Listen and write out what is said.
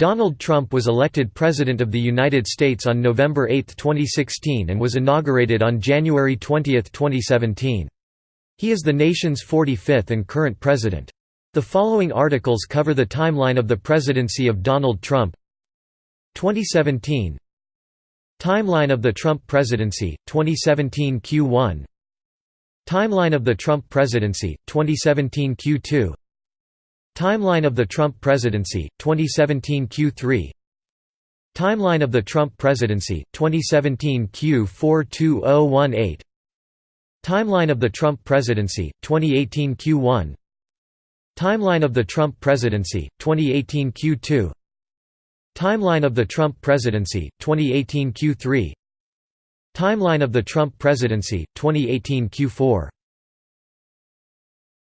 Donald Trump was elected President of the United States on November 8, 2016 and was inaugurated on January 20, 2017. He is the nation's 45th and current president. The following articles cover the timeline of the presidency of Donald Trump 2017 Timeline of the Trump presidency, 2017 Q1 Timeline of the Trump presidency, 2017 Q2 Timeline of the Trump presidency, 2017 Q3 Timeline of the Trump presidency, 2017 Q42018 Timeline of the Trump presidency, 2018 Q1 Timeline of the Trump presidency, 2018 Q2 Timeline of the Trump presidency, 2018 Q3 Timeline of the Trump presidency, 2018 Q4